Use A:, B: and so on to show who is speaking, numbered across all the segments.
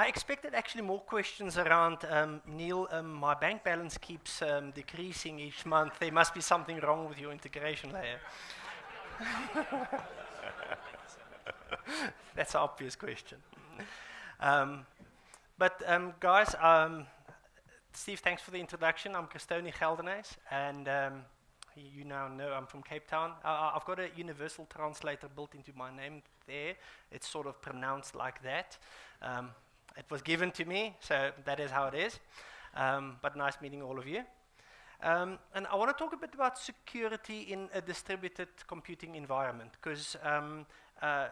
A: I expected actually more questions around, um, Neil, um, my bank balance keeps um, decreasing each month. There must be something wrong with your integration layer. That's an obvious question. Um, but um, guys, um, Steve, thanks for the introduction. I'm Christoni Geldenhuys, and you now know I'm from Cape Town. Uh, I've got a universal translator built into my name there. It's sort of pronounced like that. It was given to me, so that is how it is. Um, but nice meeting all of you. Um, and I want to talk a bit about security in a distributed computing environment, because um, uh,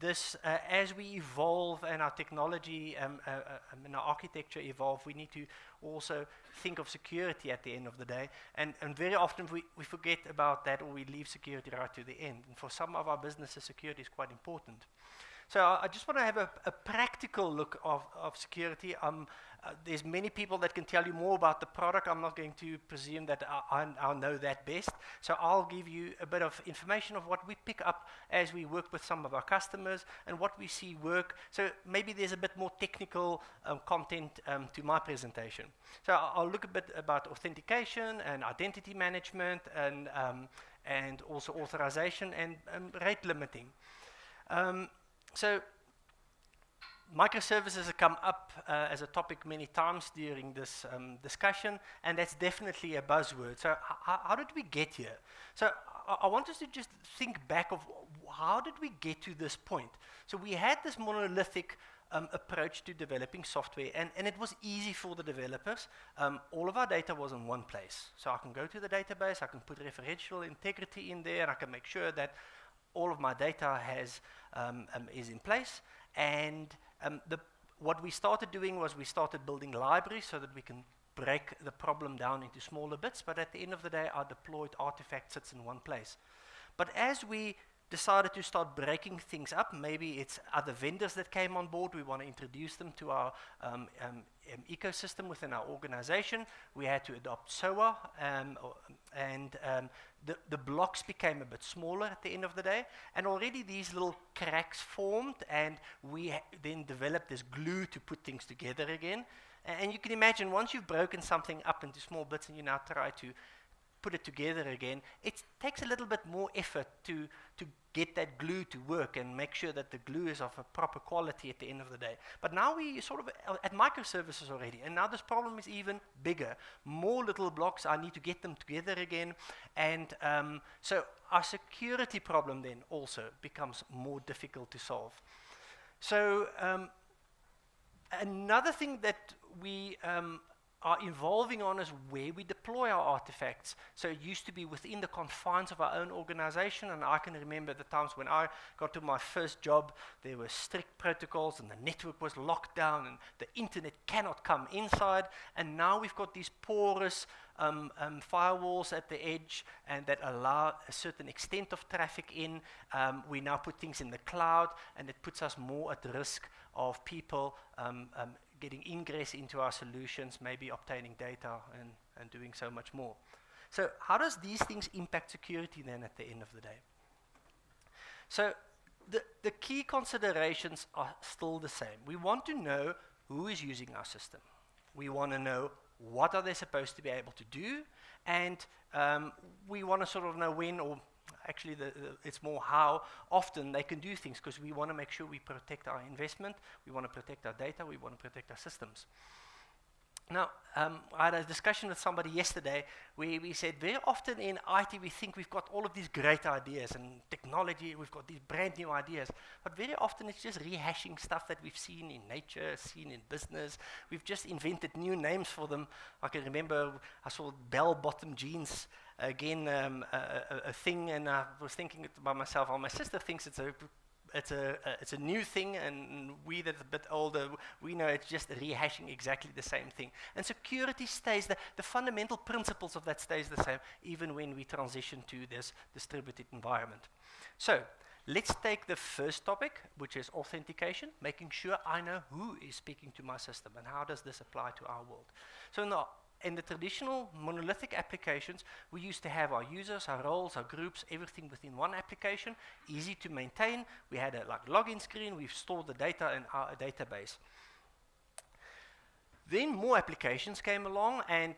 A: this, uh, as we evolve and our technology um, uh, uh, um, and our architecture evolve, we need to also think of security at the end of the day. And, and very often we, we forget about that or we leave security right to the end. And for some of our businesses, security is quite important. So I, just want to have a, a, practical look of, of security. Um, uh, there's many people that can tell you more about the product. I'm not going to presume that I, know that best. So I'll give you a bit of information of what we pick up as we work with some of our customers and what we see work. So maybe there's a bit more technical um, content um, to my presentation. So I'll, look a bit about authentication and identity management and, um, and also authorization and um, rate limiting. So microservices have come up uh, as a topic many times during this um, discussion, and that's definitely a buzzword. So how did we get here? So I, I want us to just think back of how did we get to this point? So we had this monolithic um, approach to developing software, and, and it was easy for the developers. Um, all of our data was in one place. So I can go to the database, I can put referential integrity in there, and I can make sure that all of my data has, um, um, is in place. And um, the, what we started doing was we started building libraries so that we can break the problem down into smaller bits. But at the end of the day, our deployed artifact sits in one place. But as we decided to start breaking things up. Maybe it's other vendors that came on board. We want to introduce them to our um, um, um, ecosystem within our organization. We had to adopt SOA, um, and um, the, the blocks became a bit smaller at the end of the day, and already these little cracks formed, and we then developed this glue to put things together again. and you can imagine once you've broken something up into small bits and you now try to put it together again, it takes a little bit more effort to, to get that glue to work and make sure that the glue is of a proper quality at the end of the day. But now we sort of uh, at microservices already, and now this problem is even bigger. More little blocks, I need to get them together again. And um, so our security problem then also becomes more difficult to solve. So um, another thing that we um, are evolving on is where we deploy our artifacts. So it used to be within the confines of our own organization, and I can remember the times when I got to my first job, there were strict protocols, and the network was locked down, and the internet cannot come inside. And now we've got these porous um, um, firewalls at the edge, and that allow a certain extent of traffic in. Um, we now put things in the cloud, and it puts us more at risk of people um, um, getting ingress into our solutions, maybe obtaining data and, and doing so much more. So how does these things impact security then at the end of the day? So the, the key considerations are still the same. We want to know who is using our system. We want to know what are they supposed to be able to do, and um, we want to sort of know when or actually the, the, it's more how often they can do things because we want to make sure we protect our investment, we want to protect our data, we want to protect our systems. Now, um, I had a discussion with somebody yesterday where we said very often in IT we think we've got all of these great ideas and technology, we've got these brand new ideas, but very often it's just rehashing stuff that we've seen in nature, seen in business. We've just invented new names for them. I can remember I saw bell-bottom jeans again um, a, a, thing, and I was thinking by myself, oh, my sister thinks it's a it's a it's a new thing, and we that a bit older, we know it's just rehashing exactly the same thing. And security stays the the fundamental principles of that stays the same, even when we transition to this distributed environment. So. Let's take the first topic, which is authentication, making sure I know who is speaking to my system and how does this apply to our world. So now in the traditional monolithic applications, we used to have our users, our roles, our groups, everything within one application, easy to maintain. We had a like login screen, we've stored the data in our database. Then more applications came along, and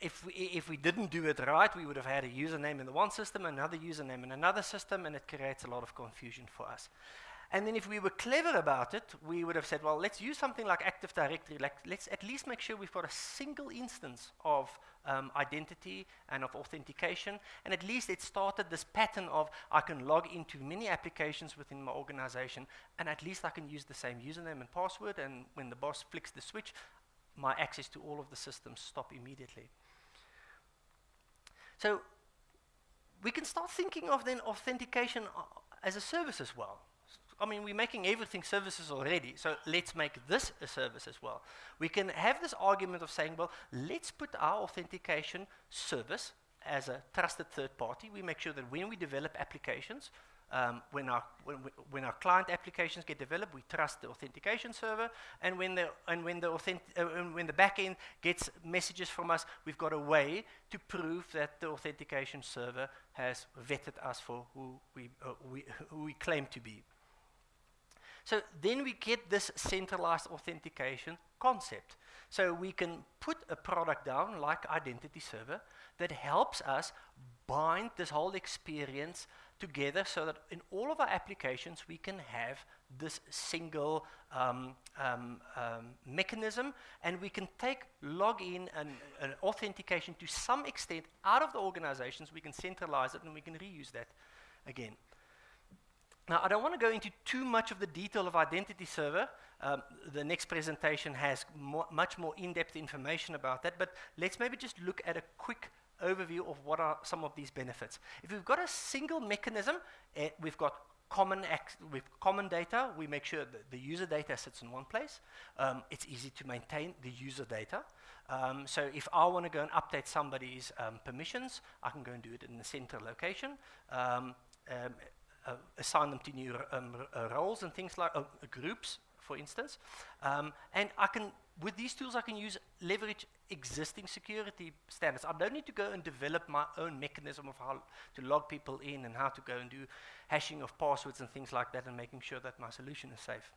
A: if we, if we didn't do it right, we would have had a username in the one system, another username in another system, and it creates a lot of confusion for us. And then if we were clever about it, we would have said, well, let's use something like Active Directory. Like, let's at least make sure we've got a single instance of um, identity and of authentication. And at least it started this pattern of I can log into many applications within my organization, and at least I can use the same username and password. And when the boss flicks the switch, my access to all of the systems stop immediately. So we can start thinking of then authentication uh, as a service as well. I mean, we're making everything services already, so let's make this a service as well. We can have this argument of saying, well, let's put our authentication service as a trusted third party. We make sure that when we develop applications, um, when, our, when, we, when, our client applications get developed, we trust the authentication server, and when the, and when the, uh, when the backend gets messages from us, we've got a way to prove that the authentication server has vetted us for who we, uh, we, who we claim to be. So then we get this centralized authentication concept. So we can put a product down like Identity Server that helps us bind this whole experience together so that in all of our applications we can have this single um, um, um, mechanism and we can take login and, and authentication to some extent out of the organizations, we can centralize it and we can reuse that again. Now, I don't want to go into too much of the detail of Identity Server. Um, the next presentation has much more in-depth information about that, but let's maybe just look at a quick overview of what are some of these benefits. If we've got a single mechanism, uh, we've got common with common data, we make sure that the user data sits in one place. Um, it's easy to maintain the user data. Um, so if I want to go and update somebody's um, permissions, I can go and do it in the central location. Assign them to new um, uh, roles and things like uh, groups, for instance. Um, and I can, with these tools, I can use leverage existing security standards. I don't need to go and develop my own mechanism of how to log people in and how to go and do hashing of passwords and things like that and making sure that my solution is safe.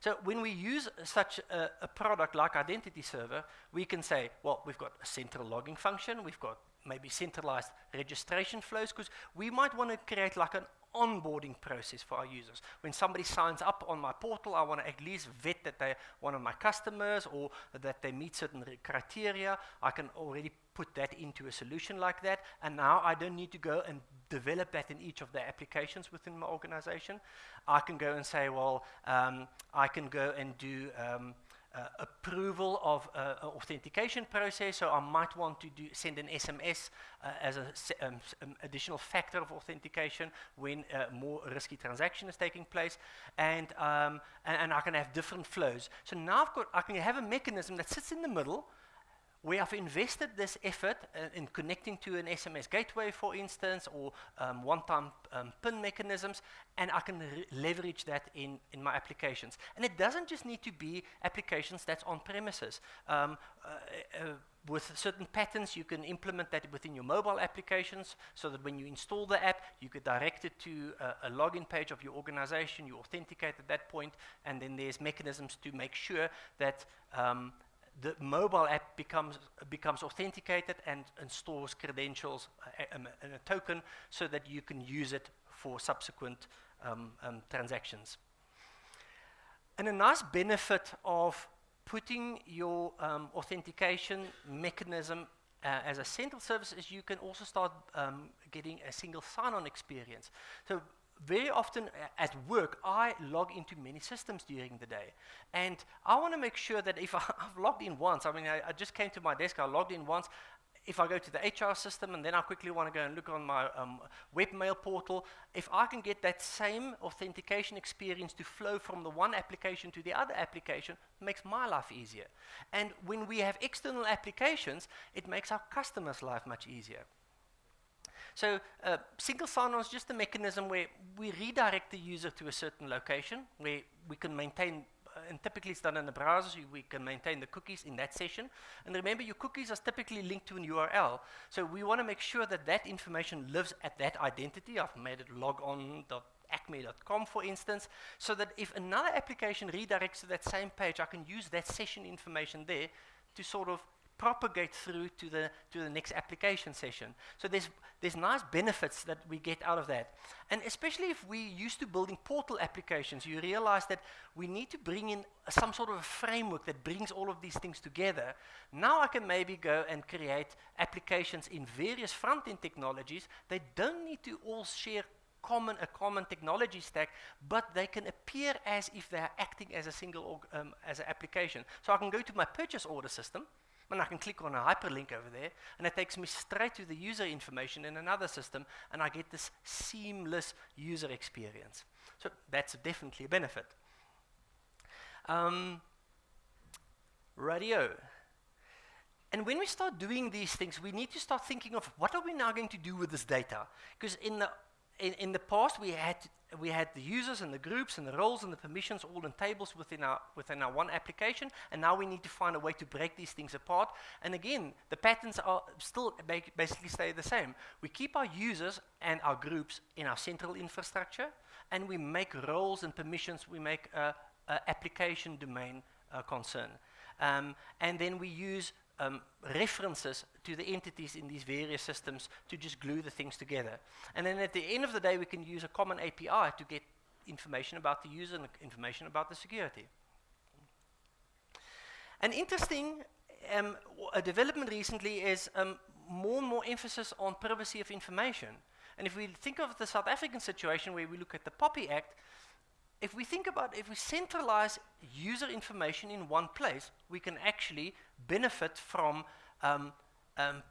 A: So when we use such a, a, product like Identity Server, we can say, well, we've got a central logging function, we've got maybe centralized registration flows, because we might want to create like an onboarding process for our users. When somebody signs up on my portal, I want to at least vet that they're one of my customers or that they meet certain criteria. I can already put that into a solution like that. And now I don't need to go and develop that in each of the applications within my organization. I can go and say, well, um, I can go and do um, uh, approval of uh, authentication process. So I might want to do send an SMS uh, as an um, um, additional factor of authentication when uh, more risky transaction is taking place, and, um, and, and I can have different flows. So now I've got I can have a mechanism that sits in the middle we have invested this effort uh, in connecting to an SMS gateway, for instance, or um, one-time um, PIN mechanisms, and I can leverage that in, in my applications. And it doesn't just need to be applications that's on premises. Um, uh, uh, with certain patterns, you can implement that within your mobile applications so that when you install the app, you could direct it to a, a login page of your organization, you authenticate at that point, and then there's mechanisms to make sure that um, the mobile app becomes, becomes authenticated and, and stores credentials and a, a, token so that you can use it for subsequent um, um, transactions. And a nice benefit of putting your um, authentication mechanism uh, as a central service is you can also start um, getting a single sign-on experience. So very often at work, I log into many systems during the day. And I want to make sure that if I, have logged in once, I mean, I, I, just came to my desk, I logged in once. If I go to the HR system and then I quickly want to go and look on my um, webmail portal, if I can get that same authentication experience to flow from the one application to the other application, makes my life easier. And when we have external applications, it makes our customers' life much easier. So uh, single sign-on is just a mechanism where we redirect the user to a certain location where we can maintain uh, and typically it's done in the browser, so we can maintain the cookies in that session. And remember, your cookies are typically linked to an URL. So we want to make sure that that information lives at that identity. I've made it logon.acme.com, for instance, so that if another application redirects to that same page, I can use that session information there to sort of propagate through to the, to the next application session. So there's, there's nice benefits that we get out of that. And especially if we used to building portal applications, you realize that we need to bring in some sort of a framework that brings all of these things together. Now I can maybe go and create applications in various front-end technologies. They don't need to all share common a common technology stack, but they can appear as if they are acting as a single um, as an application. So I can go to my purchase order system, and I can click on a hyperlink over there, and it takes me straight to the user information in another system, and I get this seamless user experience. So that's definitely a benefit. Um, radio. And when we start doing these things, we need to start thinking of what are we now going to do with this data? Because in the in, in the past, we had we had the users and the groups and the roles and the permissions all in tables within our within our one application, and now we need to find a way to break these things apart. And again, the patterns are still basically stay the same. We keep our users and our groups in our central infrastructure, and we make roles and permissions. We make a application domain uh, concern, um, and then we use um, references to the entities in these various systems to just glue the things together. And then at the end of the day, we can use a common API to get information about the user and information about the security. An interesting um, a development recently is um, more and more emphasis on privacy of information. And if we think of the South African situation where we look at the POPI Act, if we think about if we centralize user information in one place, we can actually benefit from um, um,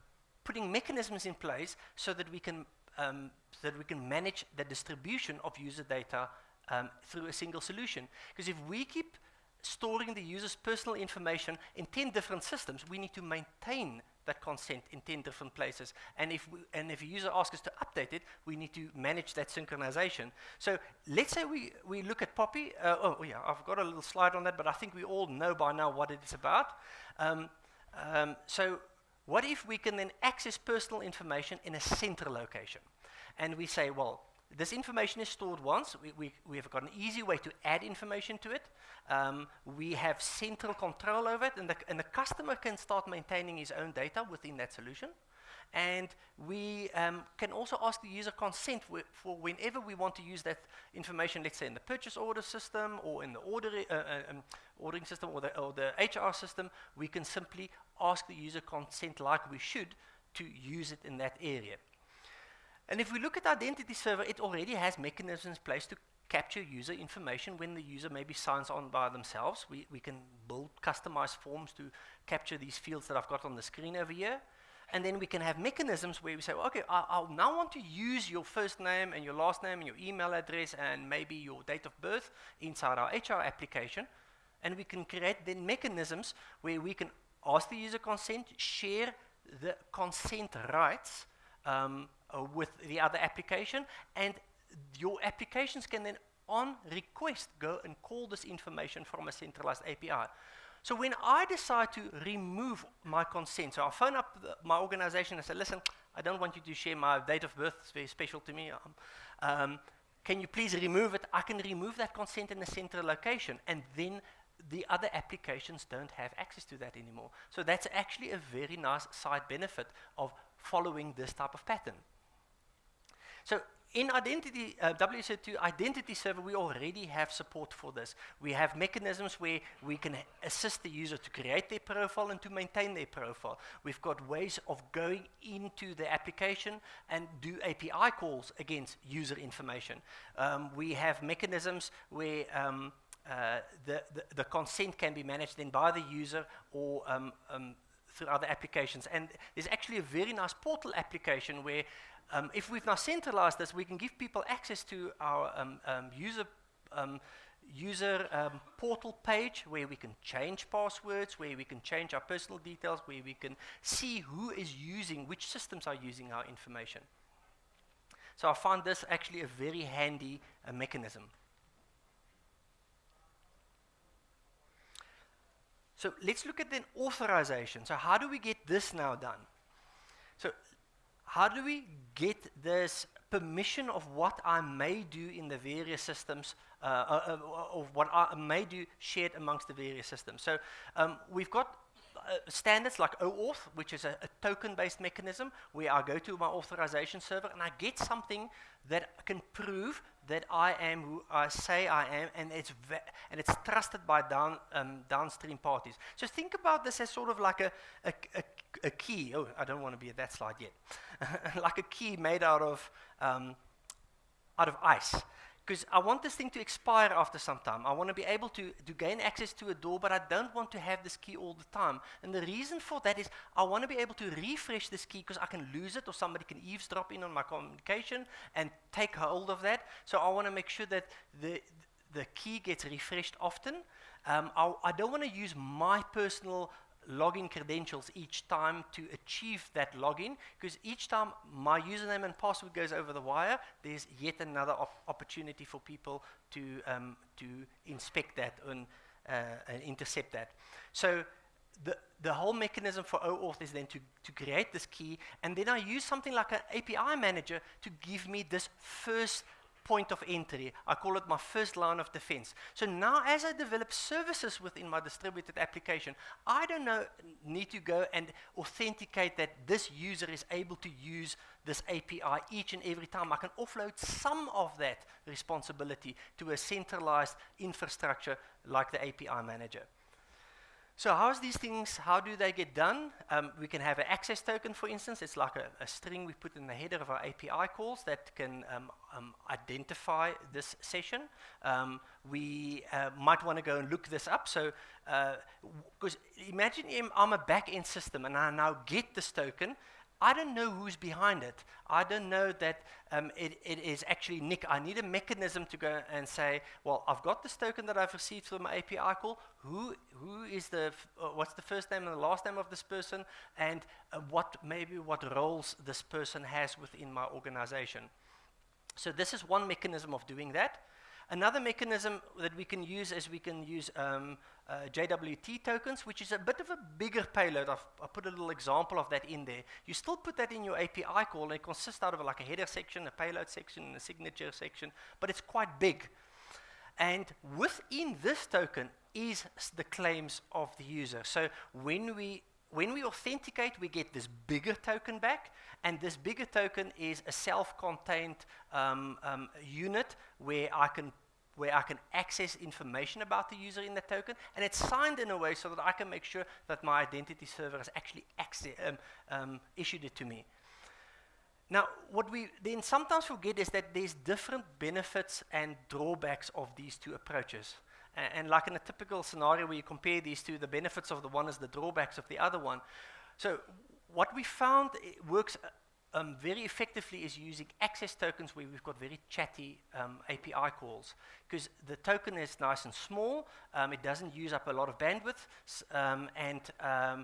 A: putting mechanisms in place so that we can um, so that we can manage the distribution of user data um, through a single solution. Because if we keep storing the user's personal information in 10 different systems, we need to maintain that consent in 10 different places. And if, we, and if a user asks us to update it, we need to manage that synchronization. So let's say we, we look at POPI. Uh, oh, yeah, I've got a little slide on that, but I think we all know by now what it is about. Um, um, so what if we can then access personal information in a central location? And we say, well, this information is stored once. We, we, we have got an easy way to add information to it. Um, we have central control over it, and the, and the customer can start maintaining his own data within that solution. And we um, can also ask the user consent for whenever we want to use that information, let's say in the purchase order system or in the order, uh, uh, um, ordering system or the, or the HR system, we can simply ask the user consent like we should to use it in that area. And if we look at identity server, it already has mechanisms in place to capture user information when the user maybe signs on by themselves. We, we can build customized forms to capture these fields that I've got on the screen over here. And then we can have mechanisms where we say, well, okay, I, I'll now want to use your first name and your last name and your email address and maybe your date of birth inside our HR application. And we can create then mechanisms where we can ask the user consent, share the consent rights um, uh, with the other application, and your applications can then on request go and call this information from a centralized API. So when I decide to remove my consent, so I phone up the, my organization and say, listen, I don't want you to share my date of birth, it's very special to me. Um, um, can you please remove it? I can remove that consent in a central location, and then the other applications don't have access to that anymore. So that's actually a very nice side benefit of following this type of pattern. So in identity, uh, WSO2 identity server, we already have support for this. We have mechanisms where we can assist the user to create their profile and to maintain their profile. We've got ways of going into the application and do API calls against user information. Um, we have mechanisms where um, uh, the, the, the, consent can be managed then by the user or um, um through other applications. And there's actually a very nice portal application where um, if we've now centralized this, we can give people access to our um, um, user, um, user um, portal page where we can change passwords, where we can change our personal details, where we can see who is using, which systems are using our information. So I find this actually a very handy uh, mechanism. So let's look at then authorization. So how do we get this now done? So how do we get this permission of what I may do in the various systems, uh, uh, uh, of what I may do shared amongst the various systems. So um, we've got uh, standards like OAuth, which is a, a token-based mechanism where I go to my authorization server and I get something that can prove that I am who I say I am, and it's and it's trusted by down um, downstream parties. So think about this as sort of like a a, a, a key. Oh, I don't want to be at that slide yet. like a key made out of um, out of ice because I want this thing to expire after some time. I want to be able to, to gain access to a door, but I don't want to have this key all the time. And the reason for that is I want to be able to refresh this key because I can lose it or somebody can eavesdrop in on my communication and take hold of that. So I want to make sure that the, the key gets refreshed often. Um, I, I don't want to use my personal login credentials each time to achieve that login because each time my username and password goes over the wire, there's yet another op opportunity for people to, um, to inspect that and, uh, and intercept that. So the, the whole mechanism for OAuth is then to, to create this key, and then I use something like an API manager to give me this first point of entry. I call it my first line of defense. So now as I develop services within my distributed application, I don't know, need to go and authenticate that this user is able to use this API each and every time. I can offload some of that responsibility to a centralized infrastructure like the API manager. So how's these things, how do they get done? Um, we can have an access token, for instance. It's like a, a, string we put in the header of our API calls that can um, um, identify this session. Um, we uh, might want to go and look this up. So, because uh, imagine I'm a back-end system and I now get this token I don't know who's behind it. I don't know that um, it, it is actually Nick. I need a mechanism to go and say, well, I've got this token that I've received from my API call. Who, who is the, uh, what's the first name and the last name of this person? And uh, what, maybe what roles this person has within my organization. So this is one mechanism of doing that. Another mechanism that we can use is we can use um, uh, JWT tokens, which is a bit of a bigger payload. I've, I put a little example of that in there. You still put that in your API call, and it consists out of like a header section, a payload section, and a signature section, but it's quite big. And within this token is the claims of the user. So when we when we authenticate, we get this bigger token back, and this bigger token is a self-contained um, um, unit where I can where I can access information about the user in the token, and it's signed in a way so that I can make sure that my identity server has actually um, um, issued it to me. Now, what we then sometimes forget is that there's different benefits and drawbacks of these two approaches. And, and like in a typical scenario where you compare these two, the benefits of the one is the drawbacks of the other one. So what we found works um, very effectively is using access tokens where we've got very chatty um, API calls because the token is nice and small, um, it doesn't use up a lot of bandwidth, um, and uh,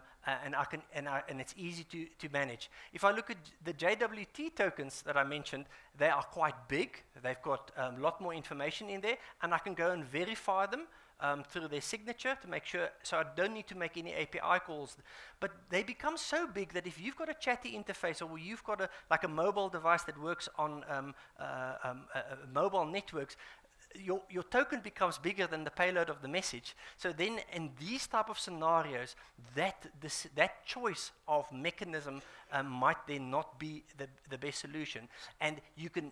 A: and I can and, I, and it's easy to to manage. If I look at the JWT tokens that I mentioned, they are quite big. They've got a um, lot more information in there, and I can go and verify them um, through their signature to make sure, so I don't need to make any API calls. But they become so big that if you've got a chatty interface or you've got a, like a mobile device that works on um, uh, um, uh, mobile networks, your, your token becomes bigger than the payload of the message. So then in these type of scenarios, that, this, that choice of mechanism um, might then not be the, the best solution. And you can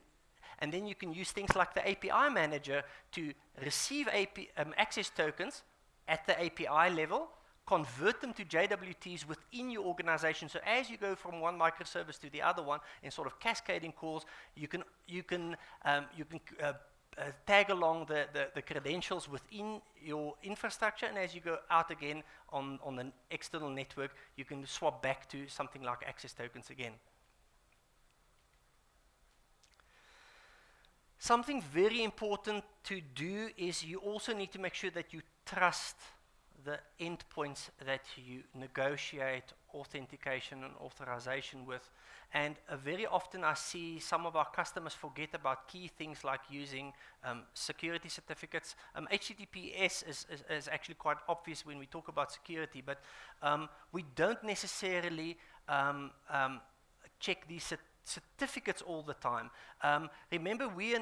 A: and then you can use things like the API manager to receive AP, um, access tokens at the API level, convert them to JWTs within your organization. So as you go from one microservice to the other one in sort of cascading calls, you can, you can, um, you can uh, uh, tag along the, the, the, credentials within your infrastructure, and as you go out again on, on the external network, you can swap back to something like access tokens again. Something very important to do is you also need to make sure that you trust the endpoints that you negotiate authentication and authorization with. And uh, very often I see some of our customers forget about key things like using um, security certificates. Um, HTTPS is, is, is, actually quite obvious when we talk about security, but um, we don't necessarily um, um, check these cert certificates all the time. Um, remember, we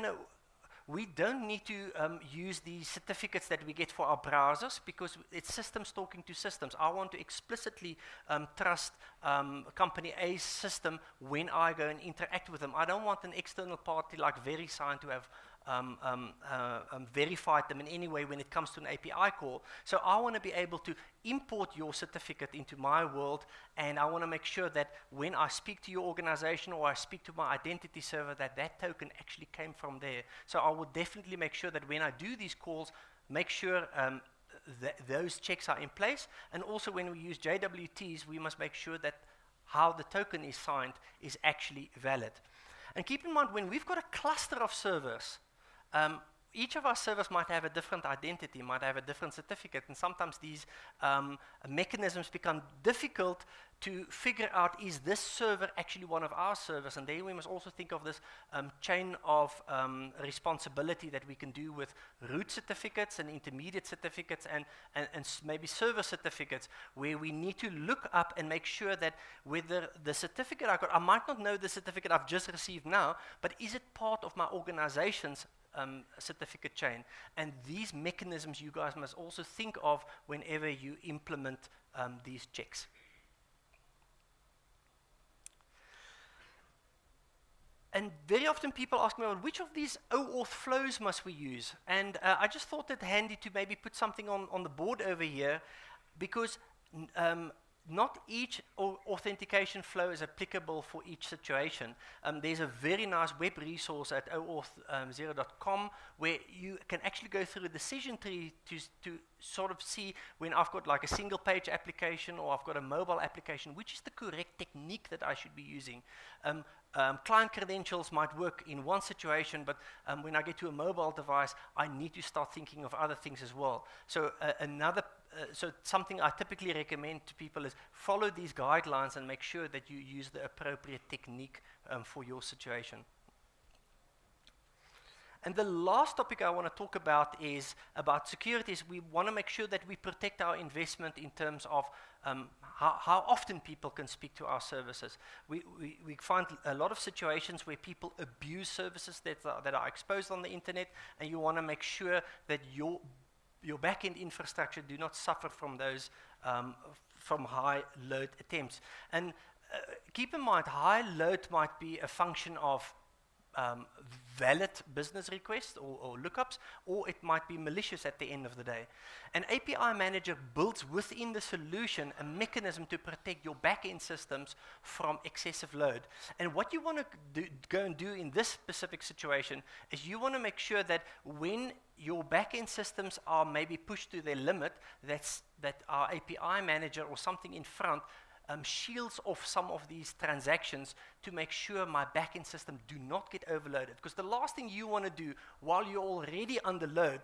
A: we don't need to um, use the certificates that we get for our browsers because it's systems talking to systems. I want to explicitly um, trust um, company A's system when I go and interact with them. I don't want an external party like VeriSign to have um, um, uh, um, verified them in any way when it comes to an API call. So I want to be able to import your certificate into my world, and I want to make sure that when I speak to your organization or I speak to my identity server, that that token actually came from there. So I will definitely make sure that when I do these calls, make sure um, th those checks are in place. And also when we use JWTs, we must make sure that how the token is signed is actually valid. And keep in mind, when we've got a cluster of servers, um, each of our servers might have a different identity, might have a different certificate, and sometimes these um, mechanisms become difficult to figure out is this server actually one of our servers, and then we must also think of this um, chain of um, responsibility that we can do with root certificates and intermediate certificates and, and, and maybe server certificates, where we need to look up and make sure that whether the certificate I got, I might not know the certificate I've just received now, but is it part of my organization's um, certificate chain. And these mechanisms you guys must also think of whenever you implement um, these checks. And very often people ask me, well, which of these OAuth flows must we use? And uh, I just thought it handy to maybe put something on, on the board over here because um, not each authentication flow is applicable for each situation. Um, there's a very nice web resource at oauth0.com um, where you can actually go through a decision tree to, to sort of see when I've got like a single page application or I've got a mobile application, which is the correct technique that I should be using. Um, um, client credentials might work in one situation, but um, when I get to a mobile device, I need to start thinking of other things as well. So uh, another uh, so something I typically recommend to people is follow these guidelines and make sure that you use the appropriate technique um, for your situation. And the last topic I want to talk about is about securities. We want to make sure that we protect our investment in terms of um, how, how, often people can speak to our services. We, we, we, find a lot of situations where people abuse services that are, that are exposed on the internet, and you want to make sure that your your backend infrastructure do not suffer from those um, from high load attempts. And uh, keep in mind, high load might be a function of um, valid business requests or, or, lookups, or it might be malicious at the end of the day. An API manager builds within the solution a mechanism to protect your backend systems from excessive load. And what you want to go and do in this specific situation is you want to make sure that when your backend systems are maybe pushed to their limit, that's, that our API manager or something in front um, shields off some of these transactions to make sure my backend system do not get overloaded. Because the last thing you want to do while you're already under load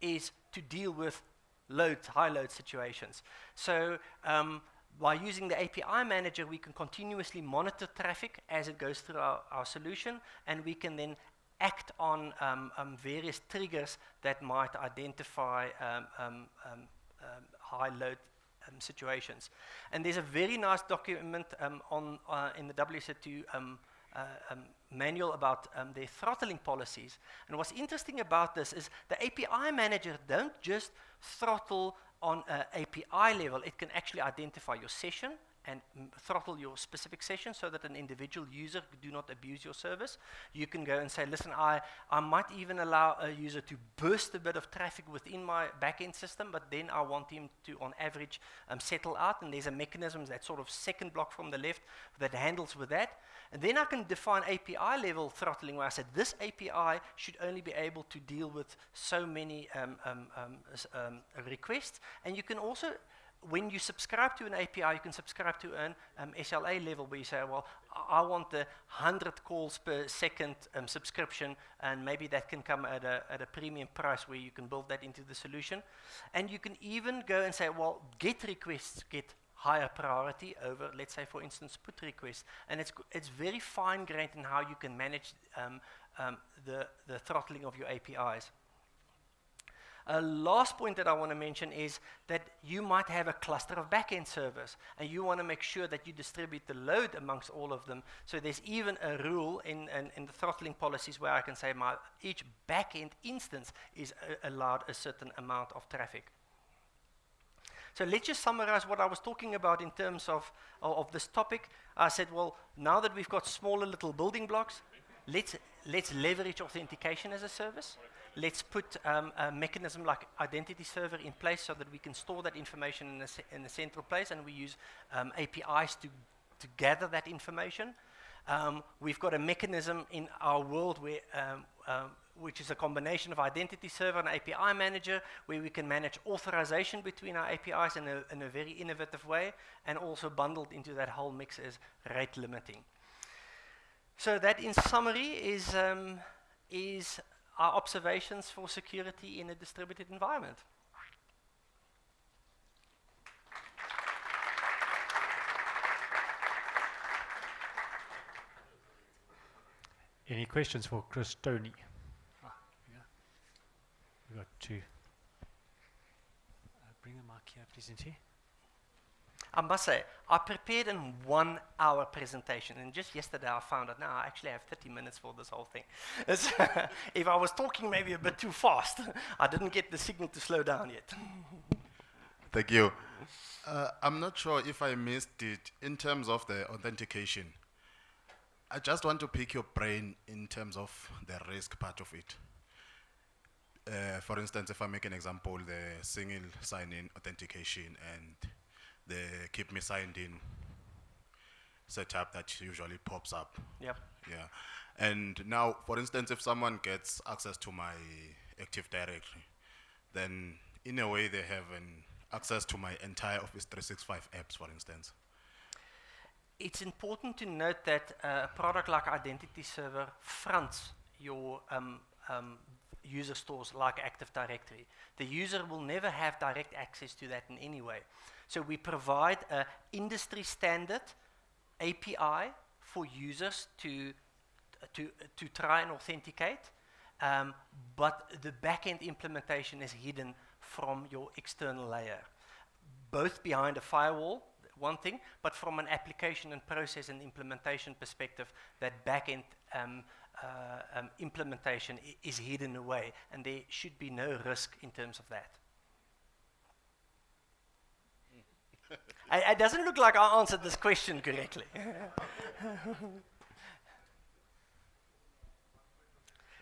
A: is to deal with load, high load situations. So um, by using the API manager, we can continuously monitor traffic as it goes through our, our solution, and we can then act on um, um, various triggers that might identify um, um, um, high load um, situations. And there's a very nice document um, on, uh, in the WSO2 um, uh, um, manual about um, their throttling policies. And what's interesting about this is the API manager don't just throttle on an API level, it can actually identify your session, and throttle your specific session so that an individual user do not abuse your service. You can go and say, listen, I, I might even allow a user to burst a bit of traffic within my backend system, but then I want him to, on average, um, settle out. And there's a mechanism, that sort of second block from the left, that handles with that. And then I can define API level throttling where I said this API should only be able to deal with so many um, um, um, um requests. And you can also when you subscribe to an API, you can subscribe to an um, SLA level where you say, well, I want the 100 calls per second um, subscription, and maybe that can come at a, at a premium price where you can build that into the solution. And you can even go and say, well, get requests get higher priority over, let's say, for instance, put requests. And it's, it's very fine-grained in how you can manage um, um, the, the throttling of your APIs. A last point that I want to mention is that you might have a cluster of backend servers and you want to make sure that you distribute the load amongst all of them. So there's even a rule in, in, in the throttling policies where I can say my each backend instance is uh, allowed a certain amount of traffic. So let's just summarize what I was talking about in terms of, of, of this topic. I said, well, now that we've got smaller little building blocks, let's, let's leverage authentication as a service. Let's put um, a mechanism like identity server in place so that we can store that information in a, in a central place and we use um, APIs to, to gather that information. Um, we've got a mechanism in our world where, um, um, which is a combination of identity server and API manager, where we can manage authorization between our APIs in a, in a very innovative way, and also bundled into that whole mix is rate limiting. So that, in summary, is, um, is our observations for security in a distributed environment.
B: Any questions for Chris Stoney? Ah, yeah. We've got two. Uh, bring the mic here, please, into
A: I must say, I prepared a one hour presentation, and just yesterday I found out now I actually have 30 minutes for this whole thing. if I was talking maybe a bit too fast, I didn't get the signal to slow down yet.
C: Thank you. Uh, I'm not sure if I missed it in terms of the authentication. I just want to pick your brain in terms of the risk part of it. Uh, for instance, if I make an example, the single sign-in authentication and the keep me signed in setup that usually pops up.
A: Yep.
C: Yeah. And now, for instance, if someone gets access to my Active Directory, then in a way they have an access to my entire Office 365 apps, for instance.
A: It's important to note that uh, a product like Identity Server fronts your um, um, user stores like Active Directory. The user will never have direct access to that in any way. So we provide an industry standard API for users to, to, to try and authenticate, um, but the backend implementation is hidden from your external layer. Both behind a firewall, one thing, but from an application and process and implementation perspective, that backend um, uh, um, implementation is hidden away, and there should be no risk in terms of that. It doesn't look like I answered this question correctly.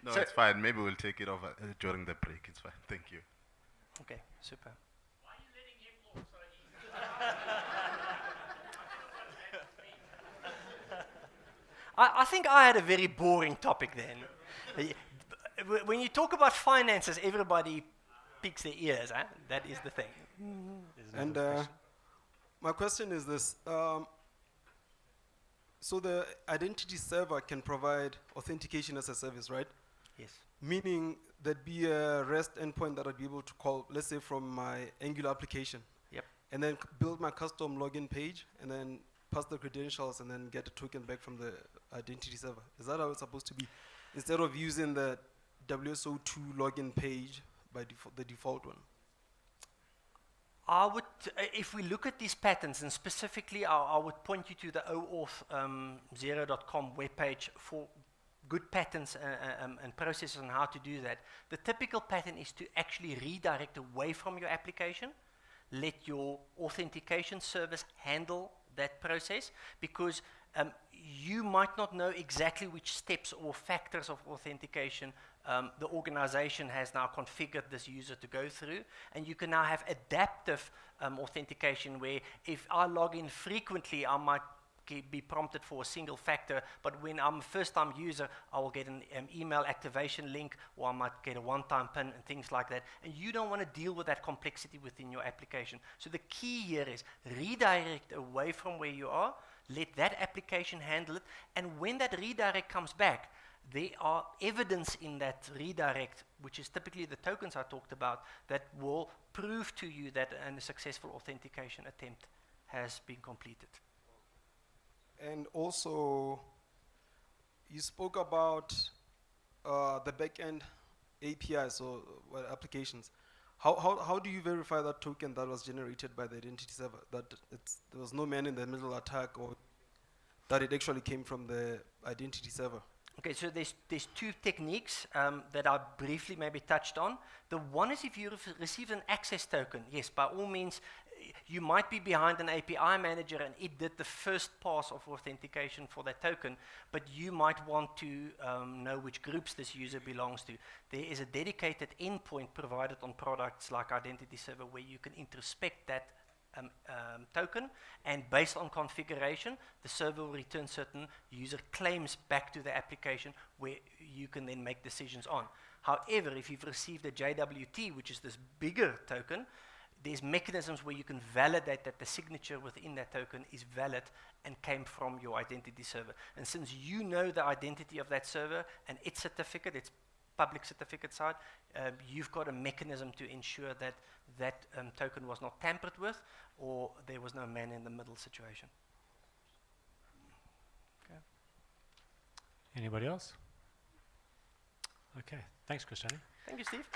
C: no, so it's fine. Maybe we'll take it over uh, during the break. It's fine. Thank you.
A: Okay, super.
D: Why are you letting him off so
A: I, I think I had a very boring topic then. when you talk about finances, everybody picks their ears. Huh? That is the thing.
E: And uh, my question is this. Um, so the identity server can provide authentication as a service, right?
A: Yes.
E: Meaning there'd be a REST endpoint that I'd be able to call, let's say from my Angular application.
A: Yep.
E: And then build my custom login page and then pass the credentials and then get a token back from the identity server. Is that how it's supposed to be? Instead of using the WSO2 login page by default, the default one.
A: I would, if we look at these patterns, and specifically I, I would point you to the OAuth0.com um, webpage for good patterns uh, uh, um, and processes on how to do that. The typical pattern is to actually redirect away from your application, let your authentication service handle that process, because um, you might not know exactly which steps or factors of authentication um, the organization has now configured this user to go through. And you can now have adaptive um, authentication where if I log in frequently, I might be prompted for a single factor, but when I'm a first-time user, I will get an um, email activation link, or I might get a one-time PIN and things like that. And you don't want to deal with that complexity within your application. So the key here is redirect away from where you are, let that application handle it, and when that redirect comes back, there are evidence in that redirect, which is typically the tokens I talked about, that will prove to you that a successful authentication attempt has been completed.
E: And also, you spoke about uh, the backend APIs or applications. How, how, how do you verify that token that was generated by the identity server? That there was no man in the middle attack or that it actually came from the identity server?
A: Okay, so there's, there's two techniques um, that I briefly maybe touched on. The one is if you receive an access token, yes, by all means, you might be behind an API manager and it did the first pass of authentication for that token, but you might want to um, know which groups this user belongs to. There is a dedicated endpoint provided on products like Identity Server where you can introspect that um, um, token, and based on configuration, the server will return certain user claims back to the application where you can then make decisions on. However, if you've received a JWT, which is this bigger token, there's mechanisms where you can validate that the signature within that token is valid and came from your identity server. And since you know the identity of that server and its certificate, its public certificate side, um, you've got a mechanism to ensure that that um, token was not tampered with or there was no man in the middle situation. Okay.
B: Anybody else? Okay, thanks, Christiane.
A: Thank you, Steve.